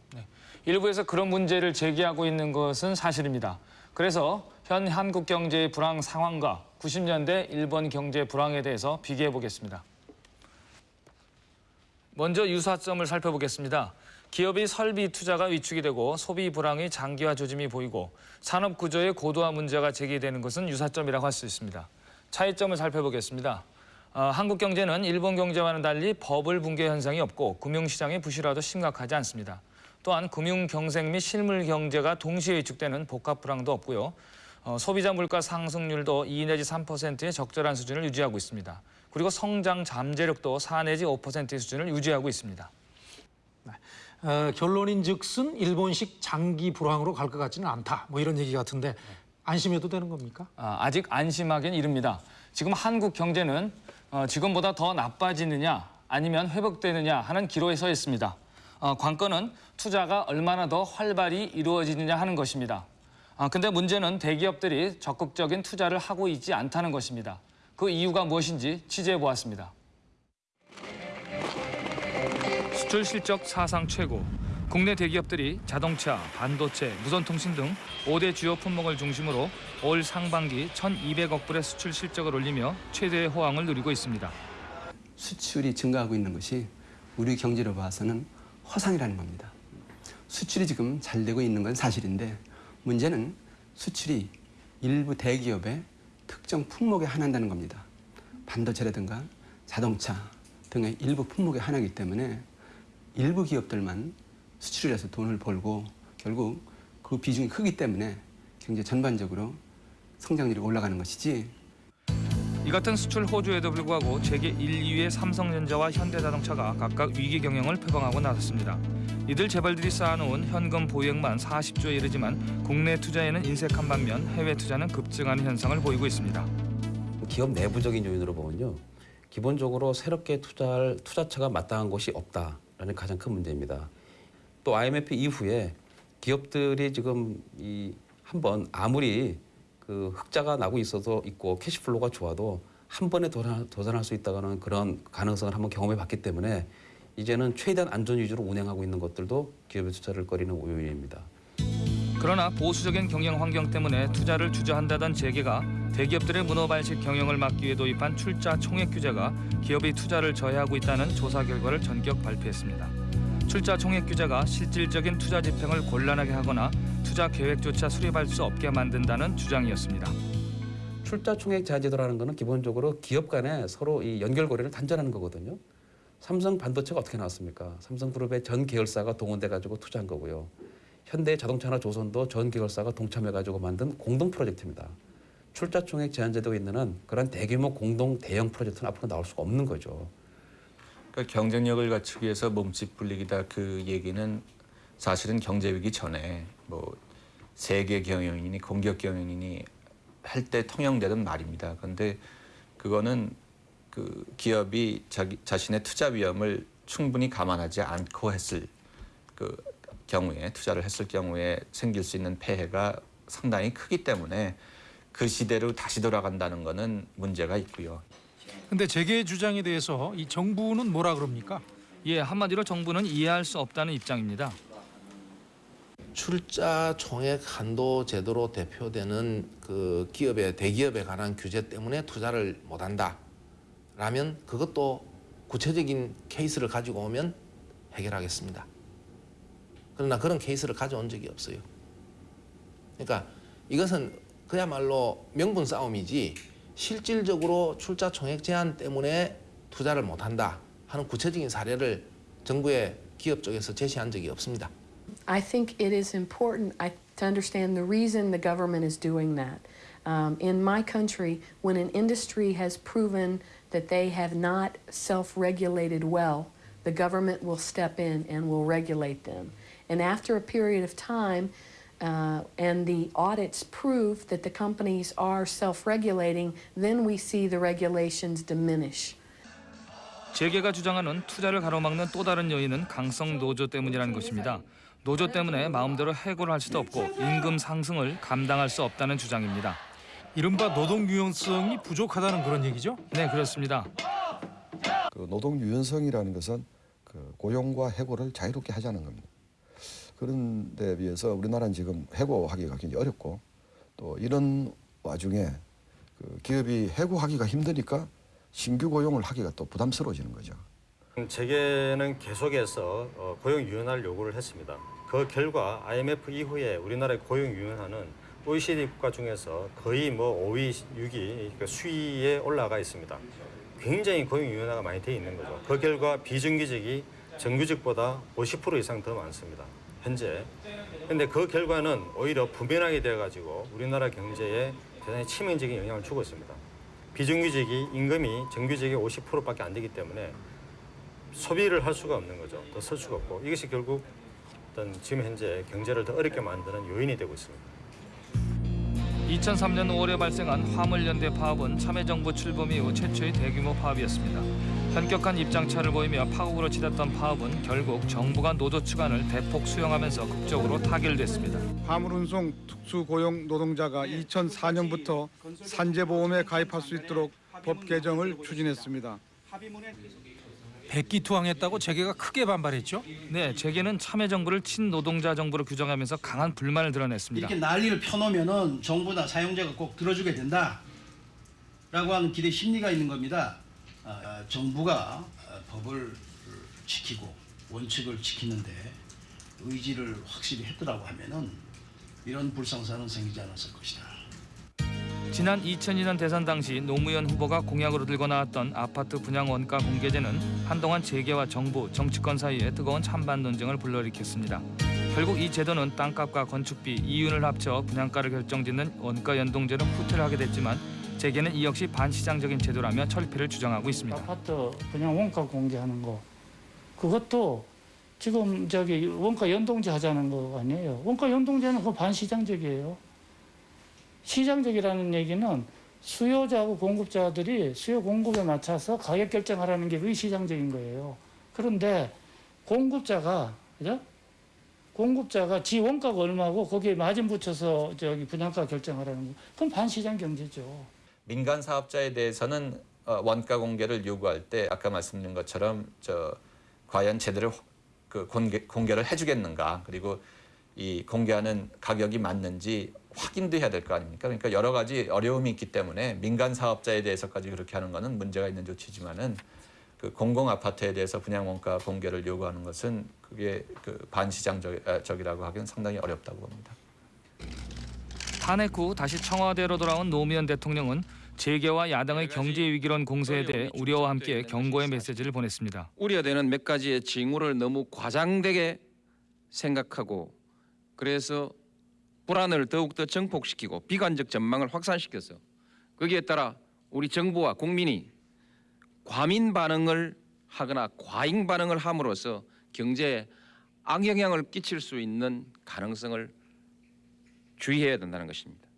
일부에서 그런 문제를 제기하고 있는 것은 사실입니다. 그래서 현 한국 경제의 불황 상황과 90년대 일본 경제 불황에 대해서 비교해 보겠습니다. 먼저 유사점을 살펴보겠습니다. 기업의 설비 투자가 위축이 되고 소비 불황의 장기화 조짐이 보이고 산업 구조의 고도화 문제가 제기되는 것은 유사점이라고 할 수 있습니다. 차이점을 살펴보겠습니다. 어, 한국 경제는 일본 경제와는 달리 버블 붕괴 현상이 없고 금융시장의 부실화도 심각하지 않습니다. 또한 금융 경색 및 실물 경제가 동시에 위축되는 복합 불황도 없고요. 어, 소비자 물가 상승률도 2 내지 3%의 적절한 수준을 유지하고 있습니다. 그리고 성장 잠재력도 4 내지 5%의 수준을 유지하고 있습니다. 어, 결론인 즉슨 일본식 장기 불황으로 갈 것 같지는 않다. 뭐 이런 얘기 같은데 안심해도 되는 겁니까? 아, 아직 안심하기는 이릅니다. 지금 한국 경제는 어, 지금보다 더 나빠지느냐 아니면 회복되느냐 하는 기로에 서 있습니다. 어, 관건은 투자가 얼마나 더 활발히 이루어지느냐 하는 것입니다. 아, 근데 문제는 대기업들이 적극적인 투자를 하고 있지 않다는 것입니다. 그 이유가 무엇인지 취재해 보았습니다. 수출 실적 사상 최고, 국내 대기업들이 자동차, 반도체, 무선통신 등 5대 주요 품목을 중심으로 올 상반기 1,200억 불의 수출 실적을 올리며 최대의 호황을 누리고 있습니다. 수출이 증가하고 있는 것이 우리 경제로 봐서는 허상이라는 겁니다. 수출이 지금 잘 되고 있는 건 사실인데 문제는 수출이 일부 대기업의 특정 품목에 한한다는 겁니다. 반도체라든가 자동차 등의 일부 품목에 한하기 때문에 일부 기업들만 수출을 해서 돈을 벌고 결국 그 비중이 크기 때문에 경제 전반적으로 성장률이 올라가는 것이지 이 같은 수출 호조에도 불구하고 세계 1, 2위의 삼성전자와 현대자동차가 각각 위기 경영을 표방하고 나섰습니다. 이들 재벌들이 쌓아놓은 현금 보유액만 40조에 이르지만 국내 투자에는 인색한 반면 해외 투자는 급증하는 현상을 보이고 있습니다. 기업 내부적인 요인으로 보면요. 기본적으로 새롭게 투자할 투자처가 마땅한 곳이 없다라는 가장 큰 문제입니다. 또 IMF 이후에 기업들이 지금 이 한번 아무리 그 흑자가 나고 있어서 있고 cash flow가 좋아도 한 번에 도산, 도산할 수 있다는 그런 가능성을 한번 경험해 봤기 때문에 이제는 최대한 안전 위주로 운행하고 있는 것들도 기업의 투자를 꺼리는 요인입니다. 그러나 보수적인 경영 환경 때문에 투자를 주저한다던 재계가 대기업들의 문어발식 경영을 막기 위해 도입한 출자 총액 규제가 기업이 투자를 저해하고 있다는 조사 결과를 전격 발표했습니다. 출자 총액 규제가 실질적인 투자 집행을 곤란하게 하거나 투자 계획조차 수립할 수 없게 만든다는 주장이었습니다. 출자 총액 제한 제도라는 것은 기본적으로 기업 간에 서로 이 연결고리를 단절하는 거거든요. 삼성 반도체가 어떻게 나왔습니까? 삼성그룹의 전 계열사가 동원돼 가지고 투자한 거고요. 현대 자동차나 조선도 전 계열사가 동참해 가지고 만든 공동 프로젝트입니다. 출자 총액 제한 제도에 있는 한 그런 대규모 공동 대형 프로젝트는 앞으로 나올 수가 없는 거죠. 그러니까 경쟁력을 갖추기 위해서 몸집 불리기다 그 얘기는 사실은 경제 위기 전에 뭐 세계 경영이니 공격 경영이니 할때 통용되던 말입니다. 그런데 그거는 그 기업이 자기 자신의 투자 위험을 충분히 감안하지 않고 했을 그 경우에 투자를 했을 경우에 생길 수 있는 폐해가 상당히 크기 때문에 그 시대로 다시 돌아간다는 거는 문제가 있고요. 근데 재계 주장에 대해서 이 정부는 뭐라 그럽니까? 예, 한마디로 정부는 이해할 수 없다는 입장입니다. 출자 총액 한도 제도로 대표되는 그 기업의 대기업에 관한 규제 때문에 투자를 못한다. 라면 그것도 구체적인 케이스를 가지고 오면 해결하겠습니다. 그러나 그런 케이스를 가져온 적이 없어요. 그러니까 이것은 그야말로 명분 싸움이지 실질적으로 출자 총액 제한 때문에 투자를 못한다 하는 구체적인 사례를 정부의 기업 쪽에서 제시한 적이 없습니다. I think it is important to understand the reason the government is doing that. Um, in my country, when an industry has proven that they have not self regulated well, the government will step in and will regulate them. And after a period of time, uh, and the audits prove that the companies are self regulating, then we see the regulations diminish. 재계가 주장하는 투자를 가로막는 또 다른 요인은 강성 노조 때문이라는 것입니다. 노조 때문에 마음대로 해고를 할 수도 없고 임금 상승을 감당할 수 없다는 주장입니다. 이른바 노동 유연성이 부족하다는 그런 얘기죠? 네, 그렇습니다. 그 노동 유연성이라는 것은 그 고용과 해고를 자유롭게 하자는 겁니다. 그런 데 비해서 우리나라는 지금 해고하기가 굉장히 어렵고 또 이런 와중에 그 기업이 해고하기가 힘드니까 신규 고용을 하기가 또 부담스러워지는 거죠. 재계는 계속해서 어, 고용 유연화를 요구를 했습니다. 그 결과 IMF 이후에 우리나라의 고용 유연화는 OECD 국가 중에서 거의 뭐 5위, 6위 그 수위에 올라가 있습니다. 굉장히 고용 유연화가 많이 돼 있는 거죠. 그 결과 비정규직이 정규직보다 50% 이상 더 많습니다. 현재. 근데 그 결과는 오히려 부면하게 되어 가지고 우리나라 경제에 대단히 치명적인 영향을 주고 있습니다. 비정규직이 임금이 정규직의 50%밖에 안 되기 때문에 소비를 할 수가 없는 거죠. 더 쓸 수가 없고 이것이 결국 어떤 지금 현재 경제를 더 어렵게 만드는 요인이 되고 있습니다. 2003년 5월에 발생한 화물연대 파업은 참여정부 출범 이후 최초의 대규모 파업이었습니다. 현격한 입장차를 보이며 파국으로 치닫던 파업은 결국 정부가 노조 추간을 대폭 수용하면서 극적으로 타결됐습니다. 화물운송 특수고용 노동자가 2004년부터 산재보험에 가입할 수 있도록 법 개정을 추진했습니다. 백기투항했다고 재계가 크게 반발했죠. 네, 재계는 참여 정부를 친노동자 정부로 규정하면서 강한 불만을 드러냈습니다. 이렇게 난리를 펴놓으면은 정부나 사용자가 꼭 들어주게 된다라고 하는 기대 심리가 있는 겁니다. 아, 정부가 아, 법을 지키고 원칙을 지키는데 의지를 확실히 했더라고 하면은 이런 불상사는 생기지 않았을 것이다. 지난 2002년 대선 당시 노무현 후보가 공약으로 들고 나왔던 아파트 분양 원가 공개제는 한동안 재계와 정부, 정치권 사이에 뜨거운 찬반 논쟁을 불러일으켰습니다. 결국 이 제도는 땅값과 건축비, 이윤을 합쳐 분양가를 결정짓는 원가 연동제로 후퇴를 하게 됐지만 재계는 이 역시 반시장적인 제도라며 철폐를 주장하고 있습니다. 아파트 분양 원가 공개하는 거 그것도 지금 저기 원가 연동제 하자는 거 아니에요. 원가 연동제는 그 반시장적이에요. 시장적이라는 얘기는 수요자하고 공급자들이 수요 공급에 맞춰서 가격 결정하라는 게 비시장적인 거예요. 그런데 공급자가 그죠? 공급자가 지 원가가 얼마고 거기에 마진 붙여서 저기 분양가 결정하라는 거 그건 반시장 경제죠. 민간 사업자에 대해서는 어, 원가 공개를 요구할 때 아까 말씀드린 것처럼 저 과연 제대로 그 공개, 공개를 해주겠는가 그리고 이 공개하는 가격이 맞는지 확인도 해야 될 거 아닙니까? 그러니까 여러 가지 어려움이 있기 때문에 민간 사업자에 대해서까지 그렇게 하는 것은 문제가 있는 조치지만은 그 공공 아파트에 대해서 분양 원가 공개를 요구하는 것은 그게 그 반시장적이라고 하기는 상당히 어렵다고 봅니다. 탄핵 후 다시 청와대로 돌아온 노무현 대통령은 재계와 야당의 경제 위기론 공세에 대해 우려와 함께 경고의 메시지를 보냈습니다. 우려되는 몇 가지의 징후를 너무 과장되게 생각하고 그래서 불안을 더욱더 증폭시키고 비관적 전망을 확산시켜서 거기에 따라 우리 정부와 국민이 과민 반응을 하거나 과잉 반응을 함으로써 경제에 악영향을 끼칠 수 있는 가능성을 주의해야 된다는 것입니다.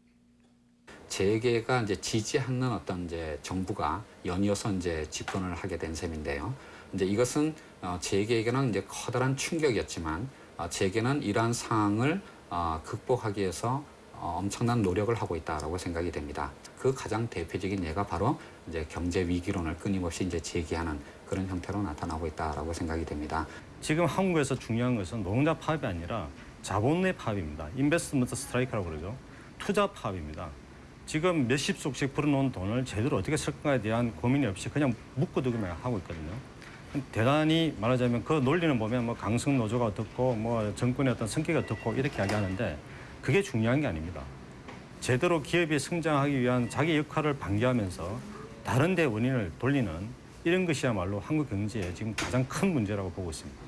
재계가 이제 지지하는 어떤 이제 정부가 연이어서 이제 집권을 하게 된 셈인데요. 이제 이것은 어, 재계에게는 이제 커다란 충격이었지만 어, 재계는 이러한 상황을 어, 극복하기 위해서 어, 엄청난 노력을 하고 있다라고 생각이 됩니다. 그 가장 대표적인 예가 바로 이제 경제 위기론을 끊임없이 이제 제기하는 그런 형태로 나타나고 있다라고 생각이 됩니다. 지금 한국에서 중요한 것은 노동자 파업이 아니라 자본의 파업입니다. 인베스트먼트 스트라이크라고 그러죠. 투자 파업입니다. 지금 몇십속씩 불어놓은 돈을 제대로 어떻게 쓸 건가에 대한 고민이 없이 그냥 묶어두기만 하고 있거든요. 대단히 말하자면 그 논리는 보면 뭐 강성 노조가 어떻고 뭐 정권의 어떤 성격이 어떻고 이렇게 이야기하는데 그게 중요한 게 아닙니다. 제대로 기업이 성장하기 위한 자기 역할을 방기하면서 다른 데 원인을 돌리는 이런 것이야말로 한국 경제의 지금 가장 큰 문제라고 보고 있습니다.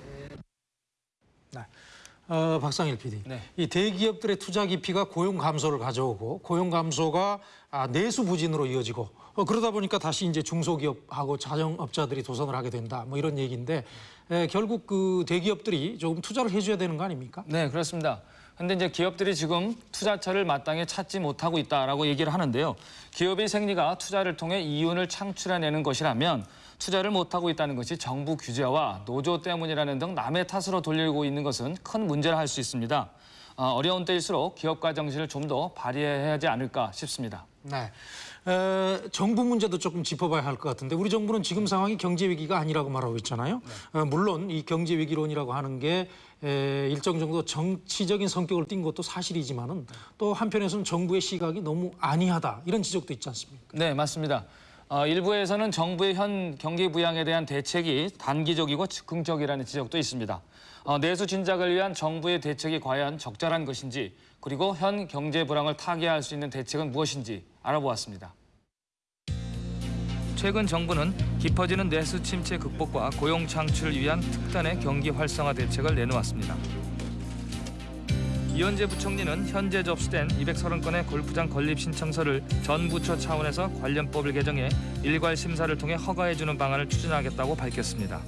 어, 박상일 PD. 이 대기업들의 투자 기피가 고용 감소를 가져오고 고용 감소가 아, 내수 부진으로 이어지고 어, 그러다 보니까 다시 이제 중소기업하고 자영업자들이 도산을 하게 된다. 뭐 이런 얘기인데 에, 결국 그 대기업들이 조금 투자를 해줘야 되는 거 아닙니까? 네, 그렇습니다. 근데 이제 기업들이 지금 투자처를 마땅히 찾지 못하고 있다라고 얘기를 하는데요. 기업의 생리가 투자를 통해 이윤을 창출해내는 것이라면 투자를 못하고 있다는 것이 정부 규제와 노조 때문이라는 등 남의 탓으로 돌리고 있는 것은 큰 문제라 할 수 있습니다. 어, 어려운 때일수록 기업가 정신을 좀 더 발휘해야 하지 않을까 싶습니다. 네. 에, 정부 문제도 조금 짚어봐야 할 것 같은데 우리 정부는 지금 상황이 경제 위기가 아니라고 말하고 있잖아요. 어, 물론 이 경제 위기론이라고 하는 게 에, 일정 정도 정치적인 성격을 띈 것도 사실이지만은 또 한편에서는 정부의 시각이 너무 안이하다 이런 지적도 있지 않습니까? 네, 맞습니다. 어, 일부에서는 정부의 현 경기 부양에 대한 대책이 단기적이고 즉흥적이라는 지적도 있습니다. 어, 내수 진작을 위한 정부의 대책이 과연 적절한 것인지 그리고 현 경제 불황을 타개할 수 있는 대책은 무엇인지 알아보았습니다. 최근 정부는 깊어지는 내수 침체 극복과 고용 창출을 위한 특단의 경기 활성화 대책을 내놓았습니다. 이현재 부총리는 현재 접수된 230건의 골프장 건립 신청서를 전 부처 차원에서 관련법을 개정해 일괄 심사를 통해 허가해주는 방안을 추진하겠다고 밝혔습니다.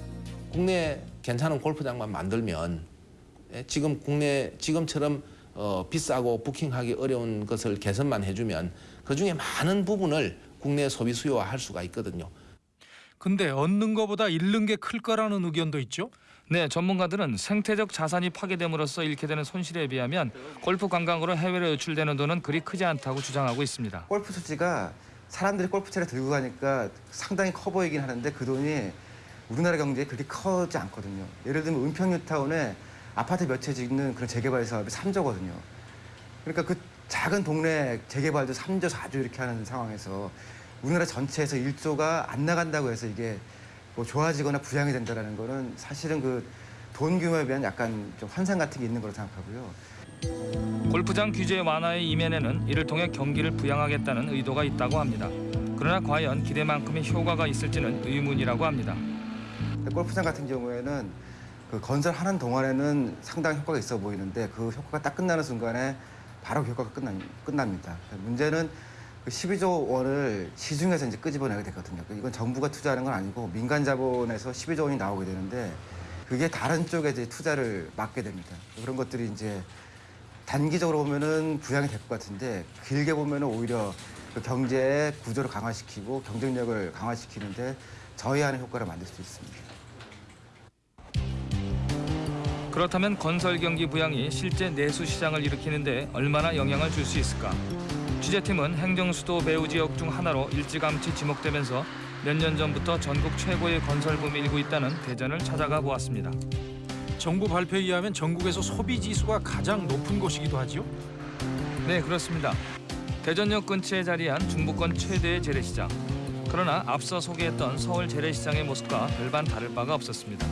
국내 괜찮은 골프장만 만들면 예, 지금 국내 지금처럼 어, 비싸고 부킹하기 어려운 것을 개선만 해주면 그 중에 많은 부분을 국내 소비 수요화할 수가 있거든요. 근데 얻는 것보다 잃는 게 클 거라는 의견도 있죠. 네, 전문가들은 생태적 자산이 파괴됨으로써 잃게 되는 손실에 비하면 골프 관광으로 해외로 유출되는 돈은 그리 크지 않다고 주장하고 있습니다. 골프 투지가 사람들이 골프채를 들고 가니까 상당히 커 보이긴 하는데 그 돈이 우리나라 경제에 그렇게 커지 않거든요. 예를 들면 은평뉴타운에 아파트 몇 채 짓는 그런 재개발 사업이 3조거든요. 그러니까 그 작은 동네 재개발도 3조, 4조 이렇게 하는 상황에서 우리나라 전체에서 1조가 안 나간다고 해서 이게 뭐 좋아지거나 부양이 된다는 거는 사실은 그 돈 규모에 비한 약간 좀 환상 같은 게 있는 거로 생각하고요. 골프장 규제 완화의 이면에는 이를 통해 경기를 부양하겠다는 의도가 있다고 합니다. 그러나 과연 기대만큼의 효과가 있을지는 의문이라고 합니다. 골프장 같은 경우에는 그 건설하는 동안에는 상당히 효과가 있어 보이는데 그 효과가 딱 끝나는 순간에 바로 효과가 끝납니다. 문제는 그 12조 원을 시중에서 이제 끄집어내게 되거든요. 이건 정부가 투자하는 건 아니고 민간 자본에서 12조 원이 나오게 되는데 그게 다른 쪽에 이제 투자를 맡게 됩니다. 그런 것들이 이제 단기적으로 보면은 부양이 될 것 같은데 길게 보면은 오히려 그 경제의 구조를 강화시키고 경쟁력을 강화시키는데 저해하는 효과를 만들 수 있습니다. 그렇다면 건설 경기 부양이 실제 내수 시장을 일으키는데 얼마나 영향을 줄 수 있을까? 취재팀은 행정수도 배후 지역 중 하나로 일찌감치 지목되면서 몇 년 전부터 전국 최고의 건설붐이 일고 있다는 대전을 찾아가 보았습니다. 정부 발표에 의하면 전국에서 소비 지수가 가장 높은 곳이기도 하지요. 네, 그렇습니다. 대전역 근처에 자리한 중부권 최대의 재래시장. 그러나 앞서 소개했던 서울 재래시장의 모습과 별반 다를 바가 없었습니다.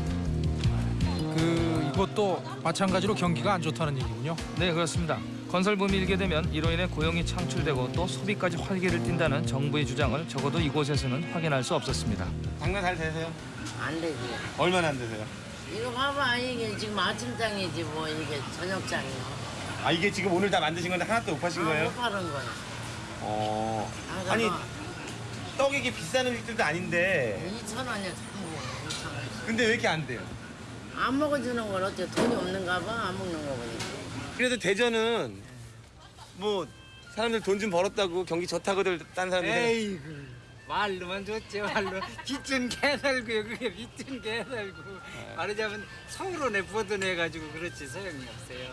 그 이것도 마찬가지로 경기가 안 좋다는 얘기군요. 네, 그렇습니다. 건설 붐이 일게 되면 이로 인해 고용이 창출되고 또 소비까지 활기를 띈다는 정부의 주장을 적어도 이곳에서는 확인할 수 없었습니다. 장사 잘 되세요? 안 되지. 얼마나 안 되세요? 이거 봐봐 이게 지금 아침장이지 뭐 이게 저녁장이요. 아 이게 지금 오늘 다 만드신 건데 하나도 못 파신 거예요? 못 파는 거야. 어. 아, 아니 뭐 떡이 이게 비싼 일들도 아닌데 2천 원이야 전부 2천 원. 근데 왜 이렇게 안 돼요? 안 먹어주는 건 어째 돈이 없는가 봐 안 먹는 거 보니까. 그래도 대전은 뭐 사람들 돈 좀 벌었다고 경기 좋다고들 딴 사람들 에이구 말로만 좋지 말로 빚은 개살고요 그게 빚은 개살고 말하자면 서울원에 보도내가지고 그렇지 소용이 없어요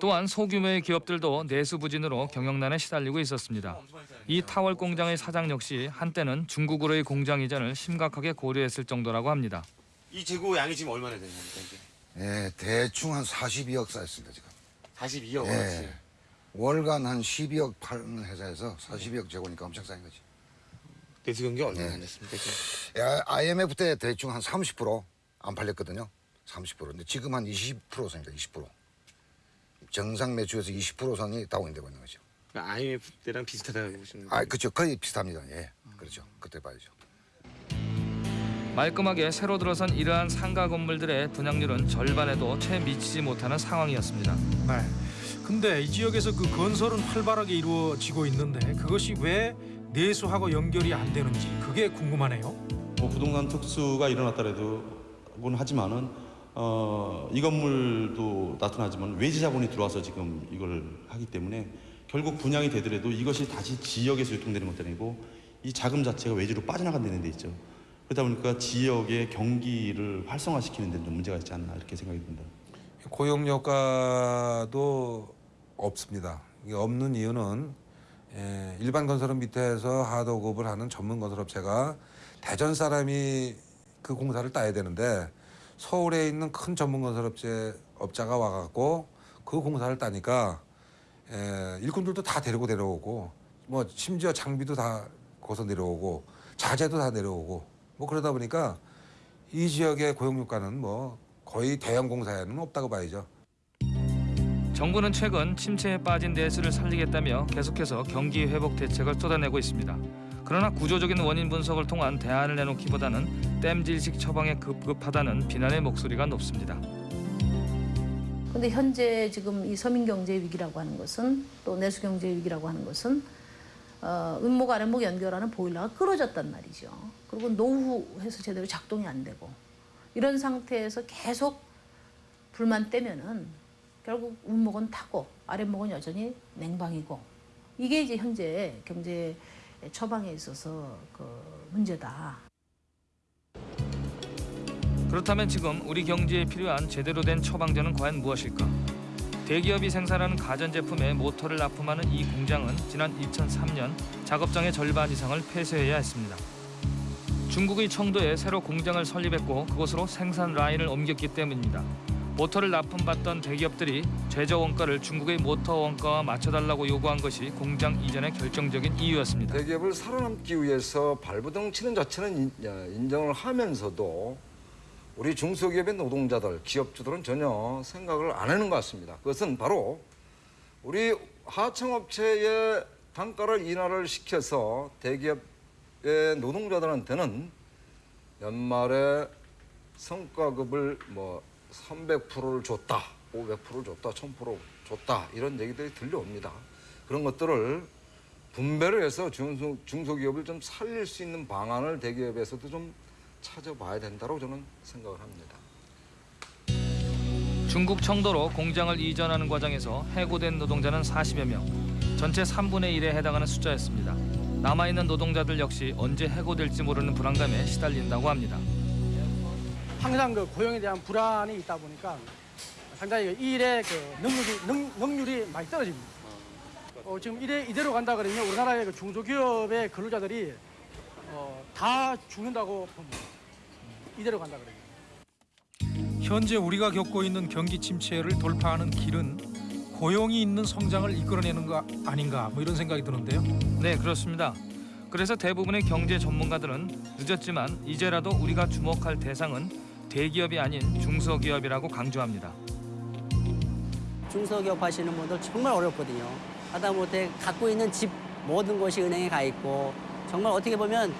또한 소규모의 기업들도 내수 부진으로 경영난에 시달리고 있었습니다. 이 타월 공장의 사장 역시 한때는 중국으로의 공장 이전을 심각하게 고려했을 정도라고 합니다. 이 재고 양이 지금 얼마나 되냐 이게? 예, 대충 한 42억 쌓였습니다 지금. 42억 예. 원어치. 월간 한 12억 파는 회사에서 42억 재고니까 엄청 쌓인 거지. 내수 경기 얼마나 예. 됐습니까? 야, IMF 때 대충 한 30%안 팔렸거든요. 30%. 근데 지금 한 20%선입니다. 20%. 정상 매출에서 20% 선이 다운되고 있는 거죠. 그러니까 IMF 때랑 비슷하다고 보시는 거예요? 아, 그렇죠. 거의 비슷합니다. 예. 그렇죠. 그때 봐야죠. 말끔하게 새로 들어선 이러한 상가 건물들의 분양률은 절반에도 채 미치지 못하는 상황이었습니다. 네. 근데 이 지역에서 그 건설은 활발하게 이루어지고 있는데 그것이 왜 내수하고 연결이 안 되는지 그게 궁금하네요. 뭐 부동산 특수가 일어났다고는 하지만은 어, 이 건물도 나타나지만 외지 자본이 들어와서 지금 이걸 하기 때문에 결국 분양이 되더라도 이것이 다시 지역에서 유통되는 것도 아니고 이 자금 자체가 외지로 빠져나간다는 데 있죠. 그러다 보니까 지역의 경기를 활성화시키는 데는 좀 문제가 있지 않나 이렇게 생각이 듭니다. 고용 효과도 없습니다. 이게 없는 이유는 예, 일반 건설업 밑에서 하도급을 하는 전문 건설업체가 대전 사람이 그 공사를 따야 되는데 서울에 있는 큰 전문 건설업체 업자가 와갖고 그 공사를 따니까 예, 일꾼들도 다 데리고 내려오고 뭐 심지어 장비도 다 거기서 내려오고 자재도 다 내려오고 뭐 그러다 보니까 이 지역의 고용 효과는 뭐 거의 대형 공사에는 없다고 봐야죠. 정부는 최근 침체에 빠진 내수를 살리겠다며 계속해서 경기 회복 대책을 쏟아내고 있습니다. 그러나 구조적인 원인 분석을 통한 대안을 내놓기보다는 땜질식 처방에 급급하다는 비난의 목소리가 높습니다. 근데 현재 지금 이 서민 경제 위기라고 하는 것은 또 내수 경제 위기라고 하는 것은 어, 윗목 아랫목 연결하는 보일러가 끊어졌단 말이죠. 그리고 노후해서 제대로 작동이 안 되고 이런 상태에서 계속 불만 떼면은 결국 윗목은 타고 아랫목은 여전히 냉방이고 이게 이제 현재 경제 처방에 있어서 그 문제다. 그렇다면 지금 우리 경제에 필요한 제대로 된 처방전은 과연 무엇일까? 대기업이 생산하는 가전제품에 모터를 납품하는 이 공장은 지난 2003년 작업장의 절반 이상을 폐쇄해야 했습니다. 중국의 청도에 새로 공장을 설립했고 그곳으로 생산 라인을 옮겼기 때문입니다. 모터를 납품받던 대기업들이 제조 원가를 중국의 모터 원가와 맞춰달라고 요구한 것이 공장 이전의 결정적인 이유였습니다. 대기업을 살아남기 위해서 발버둥 치는 자체는 인- 야, 인정을 하면서도 우리 중소기업의 노동자들, 기업주들은 전혀 생각을 안 하는 것 같습니다. 그것은 바로 우리 하청업체의 단가를 인하를 시켜서 대기업의 노동자들한테는 연말에 성과급을 뭐 300%를 줬다, 500%를 줬다, 1000% 줬다 이런 얘기들이 들려옵니다. 그런 것들을 분배를 해서 중소, 중소기업을 좀 살릴 수 있는 방안을 대기업에서도 좀 찾아봐야 된다고 저는 생각을 합니다. 중국 청도로 공장을 이전하는 과정에서 해고된 노동자는 40여 명, 전체 3분의 1에 해당하는 숫자였습니다. 남아있는 노동자들 역시 언제 해고될지 모르는 불안감에 시달린다고 합니다. 항상 그 고용에 대한 불안이 있다 보니까 상당히 그 일의 그 능률이 능, 능률이 많이 떨어집니다. 어, 지금 이래 이대로 간다 그러면 우리나라의 그 중소기업의 근로자들이 어, 다 죽는다고 봅니다. 이대로 간다 그러면. 현재 우리가 겪고 있는 경기 침체를 돌파하는 길은 고용이 있는 성장을 이끌어내는 거 아닌가 뭐 이런 생각이 드는데요. 네, 그렇습니다. 그래서 대부분의 경제 전문가들은 늦었지만 이제라도 우리가 주목할 대상은 대기업이 아닌 중소기업이라고 강조합니다. 중소기업 하시는 분들 정말 어렵거든요. 하다못해 갖고 있는 집 모든 것이 은행에 가 있고 정말 어떻게 보면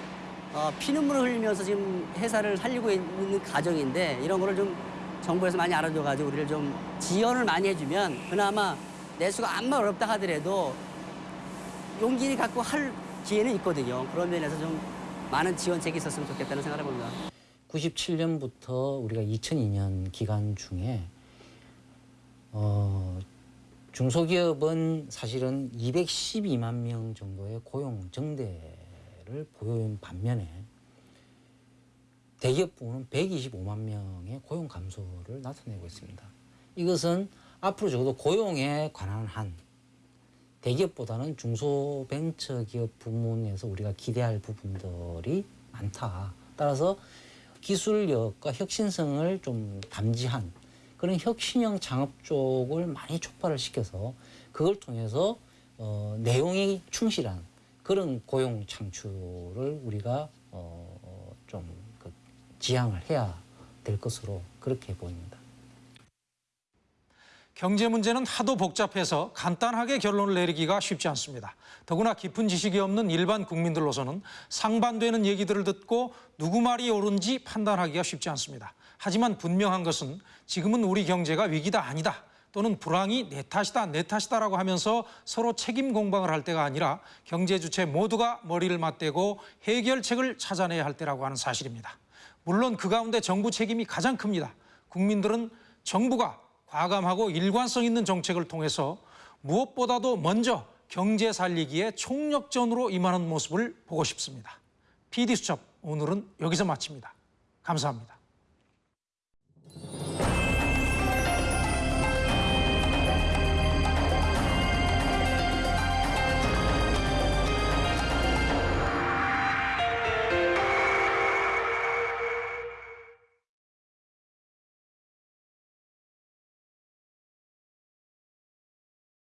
어, 피눈물을 흘리면서 지금 회사를 살리고 있는 가정인데 이런 거를 좀 정부에서 많이 알아줘가지고 우리를 좀 지원을 많이 해주면 그나마 내수가 암만 어렵다 하더라도 용기를 갖고 할 기회는 있거든요. 그런 면에서 좀 많은 지원책이 있었으면 좋겠다는 생각을 해봅니다. 97년부터 우리가 2002년 기간 중에 어, 중소기업은 사실은 212만 명 정도의 고용 정대 를 보여온 반면에 대기업 부문은 125만 명의 고용 감소를 나타내고 있습니다. 이것은 앞으로 적어도 고용에 관한 한 대기업보다는 중소벤처기업 부문에서 우리가 기대할 부분들이 많다. 따라서 기술력과 혁신성을 좀 담지한 그런 혁신형 창업 쪽을 많이 촉발을 시켜서 그걸 통해서 어, 내용이 충실한 그런 고용 창출을 우리가 어, 좀 그, 지향을 해야 될 것으로 그렇게 보입니다. 경제 문제는 하도 복잡해서 간단하게 결론을 내리기가 쉽지 않습니다. 더구나 깊은 지식이 없는 일반 국민들로서는 상반되는 얘기들을 듣고 누구 말이 옳은지 판단하기가 쉽지 않습니다. 하지만 분명한 것은 지금은 우리 경제가 위기다 아니다 또는 불황이 내 탓이다 내 탓이다라고 하면서 서로 책임 공방을 할 때가 아니라 경제 주체 모두가 머리를 맞대고 해결책을 찾아내야 할 때라고 하는 사실입니다. 물론 그 가운데 정부 책임이 가장 큽니다. 국민들은 정부가 과감하고 일관성 있는 정책을 통해서 무엇보다도 먼저 경제 살리기에 총력전으로 임하는 모습을 보고 싶습니다. PD수첩 오늘은 여기서 마칩니다. 감사합니다.